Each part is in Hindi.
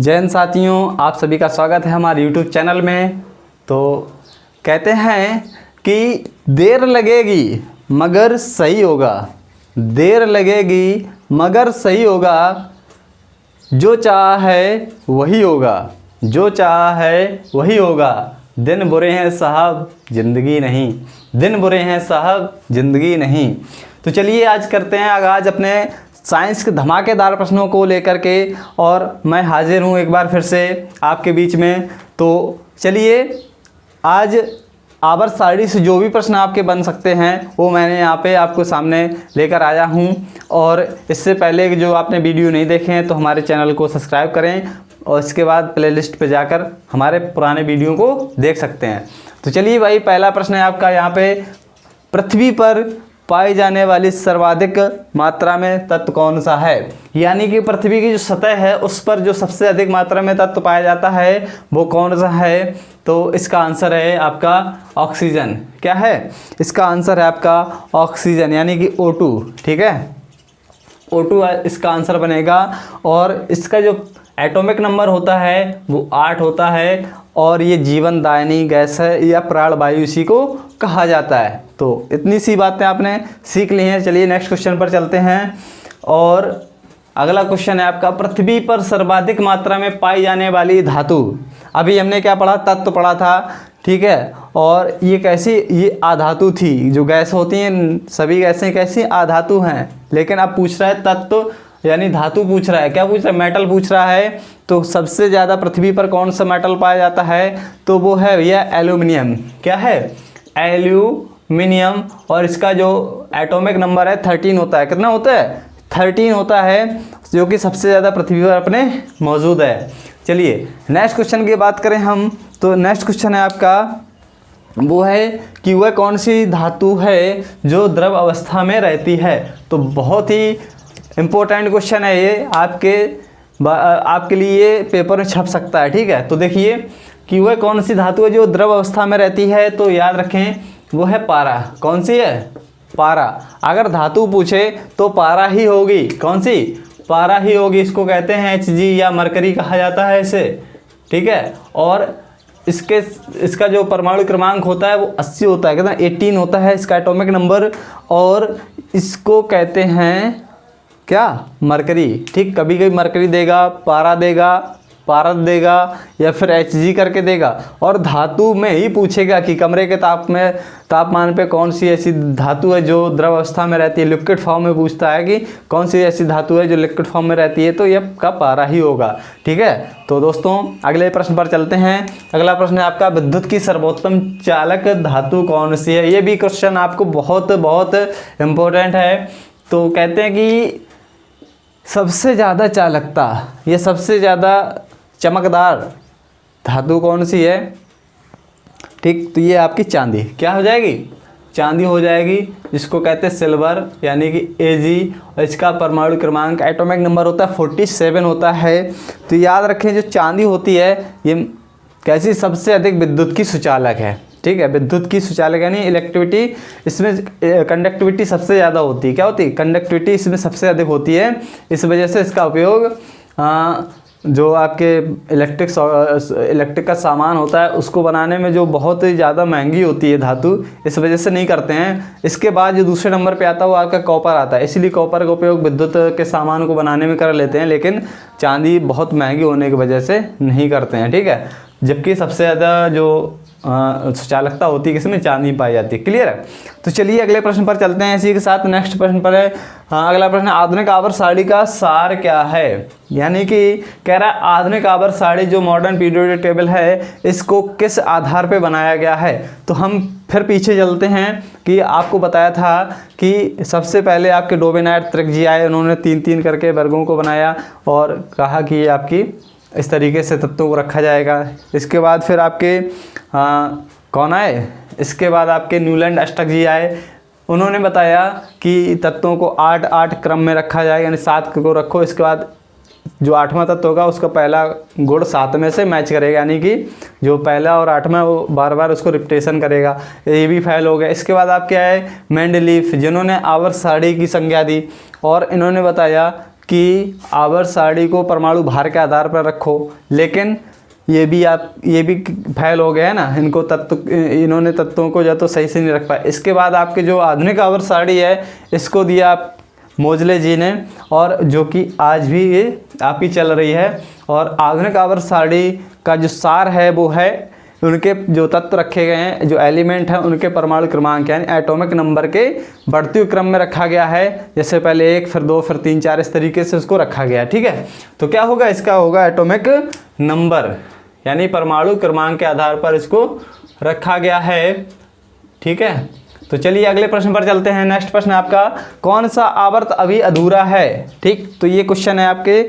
जैन साथियों, आप सभी का स्वागत है हमारे यूट्यूब चैनल में। तो कहते हैं कि देर लगेगी, मगर सही होगा। देर लगेगी, मगर सही होगा। जो चाह है, वही होगा। जो चाह है, वही होगा। दिन बुरे हैं साहब, ज़िंदगी नहीं। दिन बुरे हैं साहब, ज़िंदगी नहीं। तो चलिए आज करते हैं आगाज़ अपने साइंस के धमाकेदार प्रश्नों को लेकर के और मैं हाजिर हूँ एक बार फिर से आपके बीच में। तो चलिए, आज आवर साड़ी से जो भी प्रश्न आपके बन सकते हैं, वो मैंने यहाँ पे आपको सामने लेकर आया हूँ। और इससे पहले जो आपने वीडियो नहीं देखे हैं तो हमारे चैनल को सब्सक्राइब करें और इसके बाद प्लेलिस्ट पे जाकर हमारे पुराने वीडियो को देख सकते हैं। तो चलिए भाई, पहला प्रश्न है आपका यहाँ पे। पृथ्वी पर पाई जाने वाली सर्वाधिक मात्रा में तत्व कौन सा है? यानी कि पृथ्वी की जो सतह है, उस पर जो सबसे अधिक मात्रा में तत्व पाया जाता है, वो कौन सा है? तो इसका आंसर है आपका ऑक्सीजन। क्या है? इसका आंसर है आपका ऑक्सीजन, यानी कि O2 ठीक है? O2 इसका आंसर बनेगा और इसका जो एटॉमिक नंबर होता है, वो आठ होता है और ये जीवन दायनी गैस है, या प्राण वायु इसी को कहा जाता है। तो इतनी सी बातें आपने सीख ली हैं। चलिए नेक्स्ट क्वेश्चन पर चलते हैं। और अगला क्वेश्चन है आपका, पृथ्वी पर सर्वाधिक मात्रा में पाई जाने वाली धातु। अभी हमने क्या पढ़ा? तत्व पढ़ा था, ठीक है? और ये कैसी, ये आधातु थी। जो गैस होती हैं, सभी गैसें कैसी आधातु हैं? लेकिन अब पूछ रहा है तत्व यानी धातु पूछ रहा है। क्या पूछ रहा है? मेटल पूछ रहा है। तो सबसे ज़्यादा पृथ्वी पर कौन सा मेटल पाया जाता है? तो वो है भैया एल्यूमिनियम क्या है? एल्यूमिनियम और इसका जो एटॉमिक नंबर है थर्टीन होता है। कितना होता है? थर्टीन होता है, जो कि सबसे ज़्यादा पृथ्वी पर अपने मौजूद है। चलिए नेक्स्ट क्वेश्चन की बात करें हम। तो नेक्स्ट क्वेश्चन है आपका, वो है कि वह कौन सी धातु है जो द्रव अवस्था में रहती है? तो बहुत ही इम्पोर्टेंट क्वेश्चन है ये, आपके आपके लिए पेपर में छप सकता है, ठीक है? तो देखिए कि वह कौन सी धातु है जो द्रव अवस्था में रहती है? तो याद रखें, वो है पारा। कौन सी है? पारा। अगर धातु पूछे तो पारा ही होगी। कौन सी? पारा ही होगी, इसको कहते हैं एच जी या मरकरी कहा जाता है इसे, ठीक है? और इसके, इसका जो परमाणु क्रमांक होता है, वो 80 होता है। कितना 18 होता है, इसका एटॉमिक नंबर और इसको कहते हैं क्या? मरकरी। ठीक, कभी कभी मरकरी देगा, पारा देगा, पारद देगा, या फिर एच जी करके देगा। और धातु में ही पूछेगा कि कमरे के ताप में, तापमान पे कौन सी ऐसी धातु है जो द्रव अवस्था में रहती है। लिक्विड फॉर्म में पूछता है कि कौन सी ऐसी धातु है जो लिक्विड फॉर्म में रहती है तो यह का पारा ही होगा। ठीक है? तो दोस्तों, अगले प्रश्न पर चलते हैं। अगला प्रश्न है आपका, विद्युत की सर्वोत्तम चालक धातु कौन सी है? ये भी क्वेश्चन आपको बहुत बहुत इम्पोर्टेंट है। तो कहते हैं कि सबसे ज़्यादा चालकता, ये सबसे ज़्यादा चमकदार धातु कौन सी है? ठीक तो ये आपकी चांदी। क्या हो जाएगी? चांदी हो जाएगी, जिसको कहते हैं सिल्वर, यानी कि ए और इसका परमाणु क्रमांक एटॉमिक नंबर होता है फोर्टी सेवन होता है। तो याद रखें, जो चांदी होती है, ये कैसी सबसे अधिक विद्युत की सुचालक है? ठीक है, विद्युत की सुचालक यानी इलेक्ट्रिविटी इसमें कंडक्टिविटी सबसे ज़्यादा होती है। क्या होती है? कंडक्टिविटी इसमें सबसे अधिक होती है। इस वजह से इसका उपयोग जो आपके इलेक्ट्रिक इलेक्ट्रिक का सामान होता है, उसको बनाने में जो बहुत ही ज़्यादा महँगी होती है धातु, इस वजह से नहीं करते हैं। इसके बाद जो दूसरे नंबर पे आता है, वो आपका कॉपर आता है। इसीलिए कॉपर का उपयोग विद्युत के सामान को बनाने में कर लेते हैं, लेकिन चांदी बहुत महँगी होने की वजह से नहीं करते हैं, ठीक है? जबकि सबसे ज़्यादा जो चालकता होती है किसमें चांदी पाई जाती। है क्लियर है? तो चलिए अगले प्रश्न पर चलते हैं इसी के साथ। नेक्स्ट प्रश्न पर है। हाँ अगला प्रश्न, आधुनिक आवर साड़ी का सार क्या है? यानी कि कह रहा है, आधुनिक आवर साड़ी जो मॉडर्न पीरियोडिक टेबल है, इसको किस आधार पे बनाया गया है? तो हम फिर पीछे चलते हैं कि आपको बताया था कि सबसे पहले आपके डोबेनाइट त्रिक जी आए उन्होंने तीन तीन करके वर्गों को बनाया और कहा कि ये आपकी इस तरीके से तत्वों को रखा जाएगा। इसके बाद फिर आपके आ, कौन आए? इसके बाद आपके न्यूलैंड अष्टक जी आए। उन्होंने बताया कि तत्वों को आठ आठ क्रम में रखा जाए यानी सात को रखो। इसके बाद जो आठवां तत्व होगा उसका पहला गुण सात में से मैच करेगा यानी कि जो पहला और आठवां वो बार बार उसको रिपटेशन करेगा। ये भी फैल हो गया। इसके बाद आप क्या है? मैंडलीफ जिन्होंने आवर साड़ी की संज्ञा दी और इन्होंने बताया कि आवर साड़ी को परमाणु भार के आधार पर रखो। लेकिन ये भी आप, ये भी फैल हो गया है ना, इनको तत्व, इन्होंने तत्वों को जो तो सही से नहीं रख पाया इसके बाद आपके जो आधुनिक आवर साड़ी है, इसको दिया आप मोजले जी ने, और जो कि आज भी ये आपकी चल रही है। और आधुनिक आवर साड़ी का जो सार है, वो है उनके जो तत्व रखे गए हैं, जो एलिमेंट हैं, उनके परमाणु क्रमांक, यानी एटॉमिक नंबर के बढ़ते हुए क्रम में रखा गया है। जैसे पहले एक, फिर दो, फिर तीन, चार, इस तरीके से उसको रखा गया, ठीक है? तो क्या होगा? इसका होगा एटॉमिक नंबर, यानी परमाणु क्रमांक के आधार पर इसको रखा गया है, ठीक है? तो चलिए अगले प्रश्न पर चलते हैं। नेक्स्ट प्रश्न आपका, कौन सा आवर्त अभी अधूरा है? ठीक तो ये क्वेश्चन है आपके।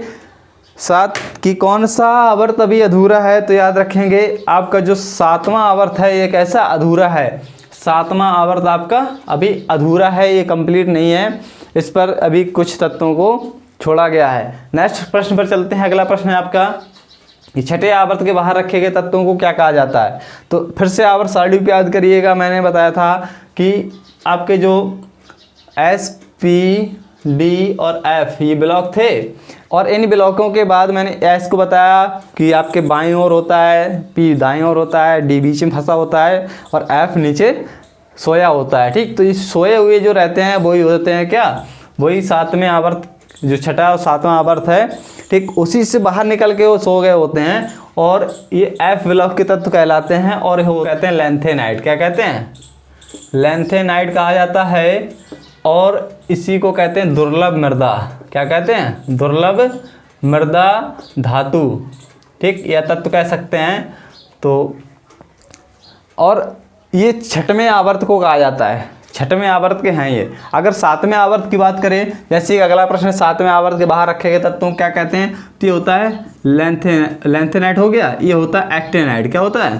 साथ कि कौन सा आवर्त अभी अधूरा है तो याद रखेंगे, आपका जो सातवां आवर्त है ये कैसा अधूरा है? सातवां आवर्त आपका अभी अधूरा है, ये कंप्लीट नहीं है। इस पर अभी कुछ तत्वों को छोड़ा गया है। नेक्स्ट प्रश्न पर चलते हैं, अगला प्रश्न है आपका। कि छठे आवर्त के बाहर रखे गए तत्वों को क्या कहा जाता है? तो फिर से आवर्त सारणी याद करिएगा, मैंने बताया था कि आपके जो एस पी डी और एफ़ ये ब्लॉक थे। और इन ब्लॉकों के बाद मैंने एस को बताया कि आपके बाएँ ओर होता है पी दाएँ ओर होता है डी बीच में फंसा होता है और एफ़ नीचे सोया होता है, ठीक? तो ये सोए हुए जो रहते हैं, वही होते हैं क्या? वही सातवें आवर्त जो छठा और सातवां आवर्त है, ठीक? उसी से बाहर निकल के वो सो गए होते हैं और ये एफ़ ब्लॉक के तत्व कहलाते हैं और वो कहते हैं लेंथेनाइट क्या कहते हैं? लेंथेनाइट कहा जाता है और इसी को कहते हैं दुर्लभ मृदा। क्या कहते हैं? दुर्लभ मृदा धातु। ठीक? या तत्व कह सकते हैं। तो और ये छठवें आवर्त को कहा जाता है। छठवें आवर्त के हैं ये। अगर सातवें आवर्त की बात करें, जैसे अगला प्रश्न, सातवें आवर्त के बाहर रखे गए तत्वों क्या कहते हैं? तो ये होता है लेंथे लेंथेनाइट हो गया। ये होता है एक्टेनाइट क्या होता है?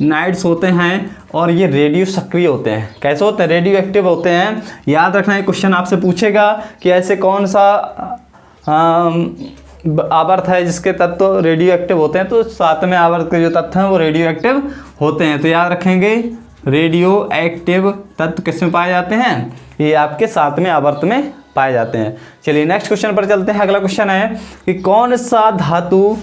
एक्टेनाइट्स होते हैं और ये रेडियो सक्रिय होते हैं। कैसे होते हैं? रेडियो एक्टिव होते हैं। याद रखना, ये क्वेश्चन आपसे पूछेगा कि ऐसे कौन सा आवर्त है जिसके तत्व रेडियो एक्टिव होते हैं। तो सातवें आवर्त के जो तत्व हैं, वो रेडियो एक्टिव होते हैं। तो याद रखेंगे, रेडियो एक्टिव तत्व किसमें पाए जाते हैं? ये आपके सातवें आवर्त में पाए जाते हैं। चलिए नेक्स्ट क्वेश्चन पर चलते हैं। अगला क्वेश्चन है कि कौन सा धातु,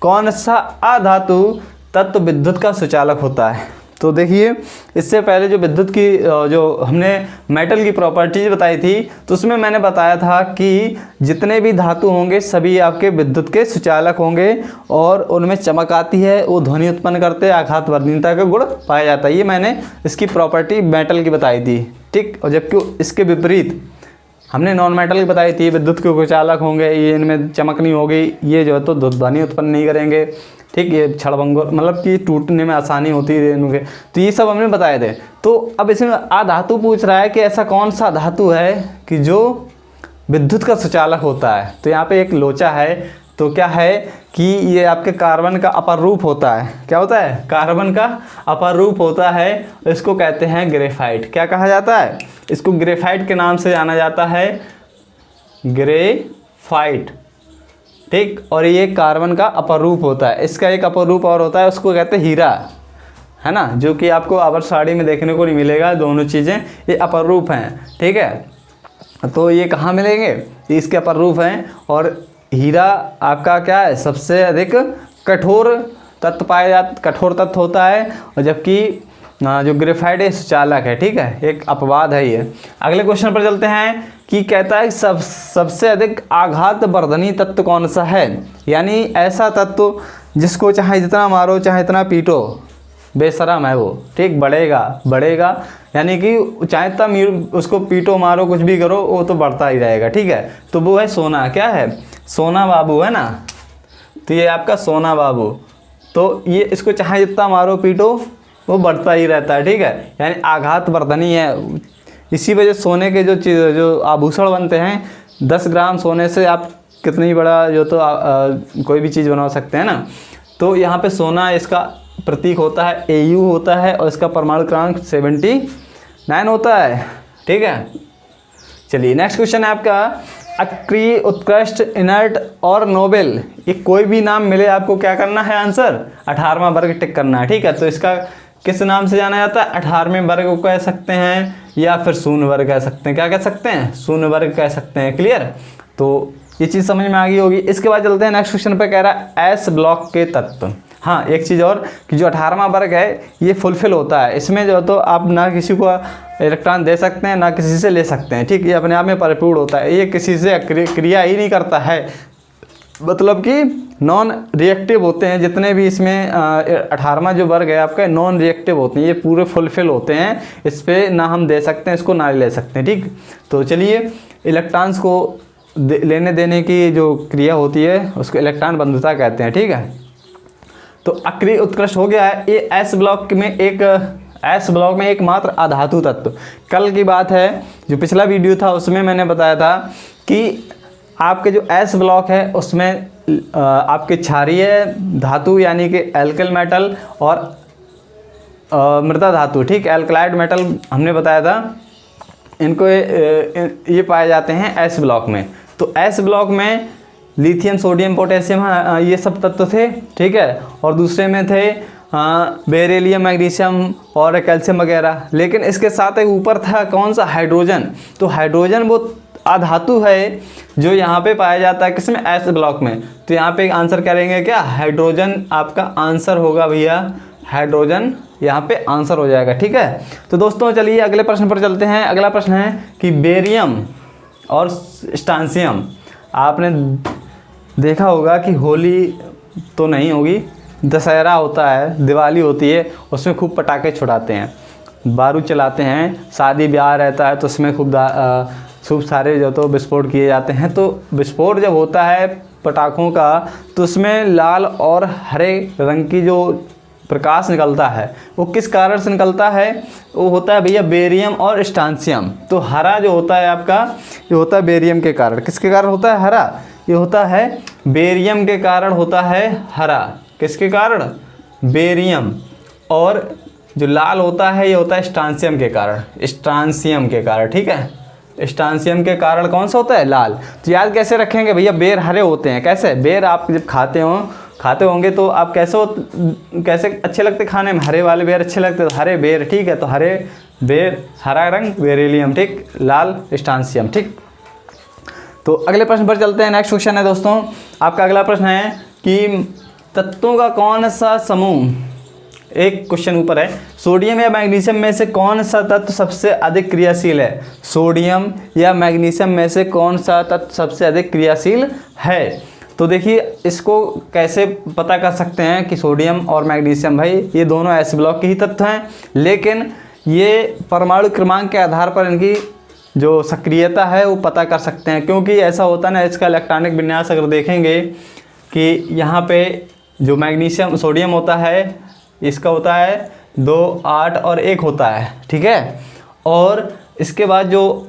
कौन सा अधातु तत्व विद्युत का सुचालक होता है। तो देखिए, इससे पहले जो विद्युत की जो हमने मेटल की प्रॉपर्टीज़ बताई थी तो उसमें मैंने बताया था कि जितने भी धातु होंगे, सभी आपके विद्युत के सुचालक होंगे और उनमें चमक आती है, वो ध्वनि उत्पन्न करते आघात वर्धीनता का गुण पाया जाता है। ये मैंने इसकी प्रॉपर्टी मेटल की बताई थी, ठीक? और जबकि इसके विपरीत हमने नॉन मेटल बताई थी, विद्युत के कुचालक होंगे, ये इनमें चमक नहीं होगी, ये जो है तो ध्वनि उत्पन्न नहीं करेंगे। ठीक, ये छड़भंगुर मतलब कि टूटने में आसानी होती है इनके। तो ये सब हमने बताए थे। तो अब इसमें आ धातु पूछ रहा है कि ऐसा कौन सा धातु है कि जो विद्युत का सुचालक होता है? तो यहाँ पे एक लोचा है तो क्या है कि ये आपके कार्बन का अपर रूप होता है। क्या होता है? कार्बन का अपर रूप होता है, इसको कहते हैं ग्रेफाइट। क्या कहा जाता है? इसको ग्रेफाइट के नाम से जाना जाता है। ग्रेफाइट। ठीक? और ये कार्बन का अपर रूप होता है। इसका एक अपर रूप और होता है, उसको कहते हैं हीरा। है ना? जो कि आपको आवर साड़ी में देखने को नहीं मिलेगा, दोनों चीज़ें ये अपर रूप हैं। ठीक है? तो ये कहाँ मिलेंगे? इसके अपर रूप हैं और हीरा आपका क्या है? सबसे अधिक कठोर तत्व पाया जाता कठोर तत्व होता है और जबकि जो ग्रेफाइड है सुचालक है, ठीक है? एक अपवाद है ये। अगले क्वेश्चन पर चलते हैं कि कहता है सब, सबसे अधिक आघात वर्धनी तत्व कौन सा है? यानी ऐसा तत्व जिसको चाहे जितना मारो, चाहे इतना पीटो बेशरम है वो, ठीक? बढ़ेगा बढ़ेगा। यानी कि चाहे तब उसको पीटो, मारो, कुछ भी करो, वो तो बढ़ता ही रहेगा, ठीक है? तो वो है सोना, क्या है? सोना बाबू है ना? तो ये आपका सोना बाबू। तो ये इसको चाहे जितना मारो पीटो वो बढ़ता ही रहता है ठीक है? यानी आघात वर्धनी है। इसी वजह सोने के जो चीज़ जो आभूषण बनते हैं दस ग्राम सोने से आप कितनी बड़ा जो तो आ, आ, कोई भी चीज़ बना सकते हैं ना? तो यहाँ पे सोना इसका प्रतीक होता है ए होता है और इसका परमाणु क्रमांक सेवेंटी नाइन होता है ठीक है? चलिए नेक्स्ट क्वेश्चन है आपका। अक्रिय उत्कृष्ट, इनर्ट और नोबेल। ये कोई भी नाम मिले, आपको क्या करना है आंसर? अठारहवा वर्ग टिक करना है, ठीक है? तो इसका किस नाम से जाना जाता है? अठारहवें वर्ग को कह सकते हैं, या फिर शून्य वर्ग कह सकते हैं। क्या कह सकते हैं? शून्य वर्ग कह सकते हैं, क्लियर? तो ये चीज़ समझ में आ गई होगी। इसके बाद चलते हैं, नेक्स्ट क्वेश्चन पर कह रहा है, एस ब्लॉक के तत्व। हाँ एक चीज़ और कि जो अठारहवा वर्ग है ये फुलफिल होता है। इसमें जो तो आप ना किसी को इलेक्ट्रॉन दे सकते हैं ना किसी से ले सकते हैं ठीक? ये अपने आप में परिपूर्ण होता है। ये किसी से क्रिया ही नहीं करता है। मतलब कि नॉन रिएक्टिव होते हैं जितने भी इसमें अठारहवा जो वर्ग है आपका नॉन रिएक्टिव होते हैं। ये पूरे फुलफिल होते हैं। इस पर ना हम दे सकते हैं इसको ना ले सकते हैं ठीक? तो चलिए इलेक्ट्रॉन्स को दे, लेने देने की जो क्रिया होती है उसको इलेक्ट्रॉन बंधुता कहते हैं ठीक है? तो अक्रिय उत्कृष्ट हो गया है। ये एस ब्लॉक में एक एस ब्लॉक में एक मात्र अधातु तत्व। कल की बात है, जो पिछला वीडियो था, उसमें मैंने बताया था कि आपके जो एस ब्लॉक है, उसमें आपके क्षारीय धातु, यानी कि एल्कल मेटल और मृदा धातु, ठीक? एल्कलाइड मेटल हमने बताया था। इनको ये पाए जाते हैं एस ब्लॉक में। तो एस ब्लॉक में लिथियम, सोडियम, पोटेशियम ये सब तत्व थे, ठीक है? और दूसरे में थे हाँ बेरेलियम, मैग्नीशियम और कैल्शियम वगैरह। लेकिन इसके साथ एक ऊपर था कौन सा? हाइड्रोजन। तो हाइड्रोजन वो अधातु है जो यहाँ पे पाया जाता है किसमें? एस ब्लॉक में। तो यहाँ पे आंसर करेंगे क्या? हाइड्रोजन आपका आंसर होगा भैया। हाइड्रोजन यहाँ पे आंसर हो जाएगा, ठीक है? तो दोस्तों, चलिए अगले प्रश्न पर चलते हैं। अगला प्रश्न है कि बेरियम और स्टांसियम आपने देखा होगा कि होली तो नहीं होगी, दशहरा होता है, दिवाली होती है, उसमें खूब पटाखे छुड़ाते हैं। बारूद चलाते हैं, शादी ब्याह रहता है तो उसमें खूब खूब सारे जो तो विस्फोट किए जाते हैं। तो विस्फोट जब होता है पटाखों का तो उसमें लाल और हरे रंग की जो प्रकाश निकलता है, वो किस कारण से निकलता है? वो होता है भैया बेरियम और स्टांसियम। तो हरा जो होता है आपका, ये होता है बेरियम के कारण। किसके कारण होता है? हरा। ये होता है बेरियम के कारण होता है हरा। किसके कारण? बेरियम। और जो लाल होता है, ये होता है स्टांसियम के कारण। स्टांसियम के कारण, ठीक है? स्टांसियम के कारण कौन सा होता है? लाल। तो याद कैसे रखेंगे भैया? बेर हरे होते हैं। कैसे? बेर आप जब खाते हो, खाते होंगे तो आप कैसे हो, कैसे अच्छे लगते खाने में? हरे वाले बेर अच्छे लगते तो हरे बेर, ठीक है? तो हरे बेर, हरा रंग, बेरेलियम, ठीक? लाल, स्टांसियम, ठीक? तो अगले प्रश्न पर चलते हैं। नेक्स्ट क्वेश्चन है दोस्तों। आपका अगला प्रश्न है कि तत्वों का कौन सा समूह, एक क्वेश्चन ऊपर है सोडियम या मैग्नीशियम में से कौन सा तत्व सबसे अधिक क्रियाशील है? सोडियम या मैग्नीशियम में से कौन सा तत्व सबसे अधिक क्रियाशील है? तो देखिए, इसको कैसे पता कर सकते हैं कि सोडियम और मैग्नीशियम भाई, ये दोनों एस ब्लॉक के ही तत्व हैं। लेकिन ये परमाणु क्रमांक के आधार पर इनकी जो सक्रियता है, वो पता कर सकते हैं। क्योंकि ऐसा होता ना, इसका इलेक्ट्रॉनिक विन्यास अगर देखेंगे कि यहाँ पे जो मैग्नीशियम, सोडियम होता है, इसका होता है दो, आठ और एक होता है, ठीक है? और इसके बाद जो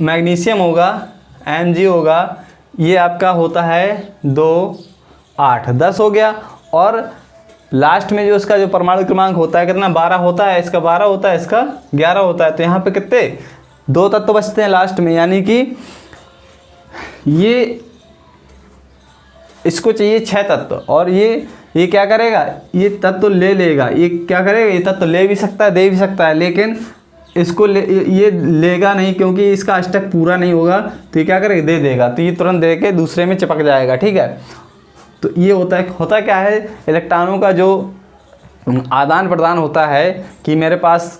मैग्नीशियम होगा एम होगा, ये आपका होता है दो, आठ, दस हो गया। और लास्ट में जो इसका जो परमाणु क्रमांक होता है, कितना? बारह होता है, इसका बारह होता है, इसका ग्यारह होता है। तो यहाँ पे कितने? दो तत्व बचते हैं लास्ट में, यानी कि ये, इसको चाहिए छः तत्व। और ये ये क्या करेगा? ये तत्व ले लेगा। ये क्या करेगा? ये तत्व ले भी सकता है, दे भी सकता है, लेकिन इसको ले, ये लेगा नहीं क्योंकि इसका अष्टक पूरा नहीं होगा तो ये क्या करेगा? दे देगा। तो ये तुरंत दे के दूसरे में चिपक जाएगा, ठीक है? तो ये होता है, होता क्या है? इलेक्ट्रॉनों का जो आदान प्रदान होता है कि मेरे पास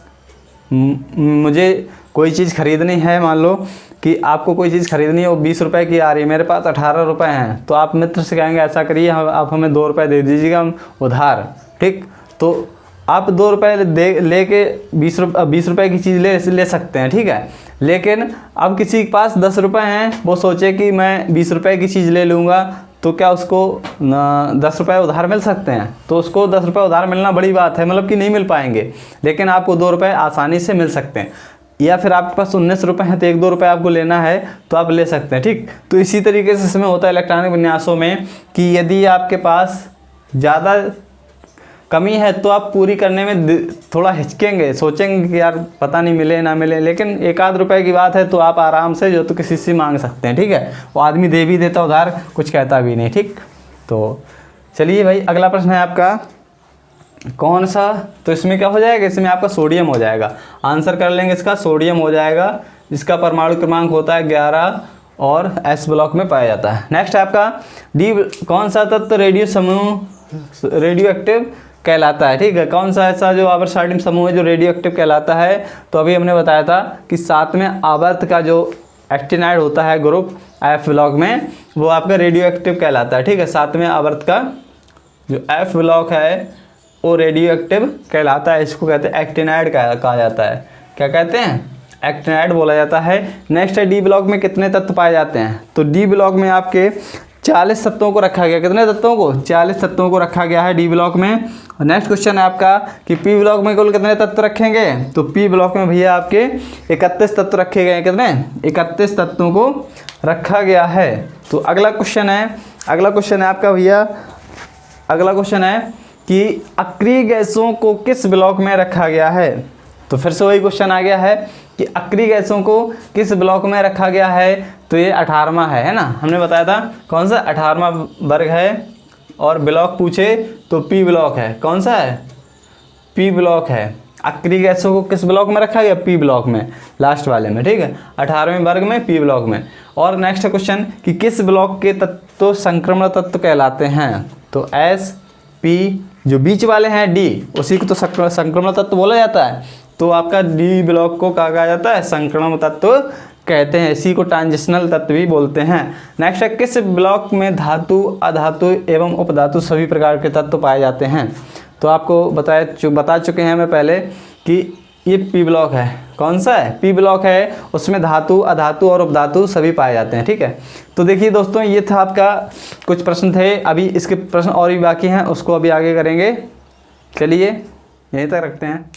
मुझे कोई चीज़ ख़रीदनी है, मान लो कि आपको कोई चीज़ ख़रीदनी है, वो बीस रुपए की आ रही है, मेरे पास अठारह रुपए हैं तो आप मित्र से कहेंगे, ऐसा करिए आप हमें दो रुपए दे दीजिएगा उधार। ठीक? तो आप दो रुपये दे, लेके बीस रुपये बीस रुपये की चीज़ ले ले सकते हैं, ठीक है? लेकिन अब किसी के पास दस रुपये हैं, वो सोचे कि मैं बीस रुपये की चीज़ ले लूँगा तो क्या उसको दस रुपये उधार मिल सकते हैं? तो उसको दस रुपये उधार मिलना बड़ी बात है मतलब कि नहीं मिल पाएँगे, लेकिन आपको दो रुपये आसानी से मिल सकते हैं। या फिर आपके पास उन्नीस रुपये हैं तो एक दो रुपये आपको लेना है तो आप ले सकते हैं, ठीक? तो इसी तरीके से इसमें होता है इलेक्ट्रॉनिक विन्यासों में कि यदि आपके पास ज़्यादा कमी है तो आप पूरी करने में थोड़ा हिचकेंगे, सोचेंगे कि यार पता नहीं मिले ना मिले, लेकिन एक आध रुपए की बात है तो आप आराम से जो तो किसी से मांग सकते हैं, ठीक है? वो आदमी दे भी देता उधार, कुछ कहता भी नहीं, ठीक? तो चलिए भाई, अगला प्रश्न है आपका। कौन सा? तो इसमें क्या हो जाएगा? इसमें आपका सोडियम हो जाएगा। आंसर कर लेंगे इसका, सोडियम हो जाएगा, जिसका परमाणु क्रमांक होता है ग्यारह और एस ब्लॉक में पाया जाता है। नेक्स्ट आपका डी कौन सा तत्व रेडियो समूह रेडियो एक्टिव कहलाता है? ठीक है, कौन सा ऐसा जो आवर्त सारणी समूह है जो रेडियो एक्टिव कहलाता है? तो अभी हमने बताया था कि सातवें आवर्त का जो एक्टिनाइड होता है ग्रुप एफ़ ब्लॉक में, वो आपका रेडियो एक्टिव कहलाता है। ठीक है सातवें आवर्त का जो एफ़ ब्लॉक है वो रेडियो एक्टिव कहलाता है, इसको कहते हैं एक्टिनाइड कहा जाता है। क्या कहते हैं? एक्टिनाइड बोला जाता है। नेक्स्ट है डी ब्लॉक में कितने तत्व पाए जाते हैं? तो डी ब्लॉक में आपके चालीस तत्वों को रखा गया। कितने तत्वों को? चालीस तत्वों को रखा गया है डी ब्लॉक में। और नेक्स्ट क्वेश्चन है आपका कि पी ब्लॉक में कुल कितने तत्व रखेंगे? तो पी ब्लॉक में भैया आपके इकतीस तत्व रखे गए हैं। कितने? इकतीस तत्वों को रखा गया है। तो अगला क्वेश्चन है। अगला क्वेश्चन है आपका भैया। अगला क्वेश्चन है कि अक्रिय गैसों को किस ब्लॉक में रखा गया है? तो फिर से वही क्वेश्चन आ गया है कि अक्रिय गैसों को किस ब्लॉक में रखा गया है? तो ये अठारहवा है है ना? हमने बताया था कौन सा? अठारहवा वर्ग है और ब्लॉक पूछे तो पी ब्लॉक है। कौन सा है? पी ब्लॉक है। अक्रिय गैसों को किस ब्लॉक में रखा गया? पी ब्लॉक में। लास्ट वाले में, ठीक है? अठारहवें वर्ग में पी ब्लॉक में। और नेक्स्ट क्वेश्चन कि किस ब्लॉक के तत्व संक्रमण तत्व कहलाते हैं? तो एस पी जो बीच वाले हैं डी, उसी को तो संक्रमण तत्व बोला जाता है। तो आपका डी ब्लॉक को कहा जाता है? संक्रमण तत्व कहते हैं। इसी को ट्रांजिशनल तत्व भी बोलते हैं। नेक्स्ट है, किस ब्लॉक में धातु, अधातु एवं उपधातु सभी प्रकार के तत्व पाए जाते हैं? तो आपको बताया बता चुके हैं मैं पहले कि ये पी ब्लॉक है। कौन सा है? पी ब्लॉक है, उसमें धातु, अधातु और उपधातु सभी पाए जाते हैं, ठीक है? तो देखिए दोस्तों, ये था आपका कुछ प्रश्न थे। अभी इसके प्रश्न और भी बाकी हैं, उसको अभी आगे करेंगे। चलिए, यहीं तक रखते हैं।